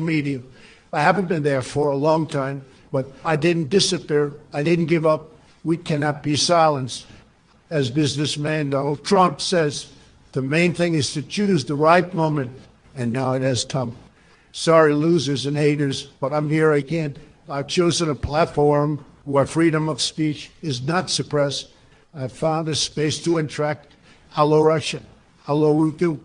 media. I haven't been there for a long time, but I didn't disappear. I didn't give up. We cannot be silenced. As businessman Donald Trump says, the main thing is to choose the right moment, and now it has come. Sorry, losers and haters, but I'm here again. I've chosen a platform where freedom of speech is not suppressed. I've found a space to interact. Hello, Russia. Hello, Urdu.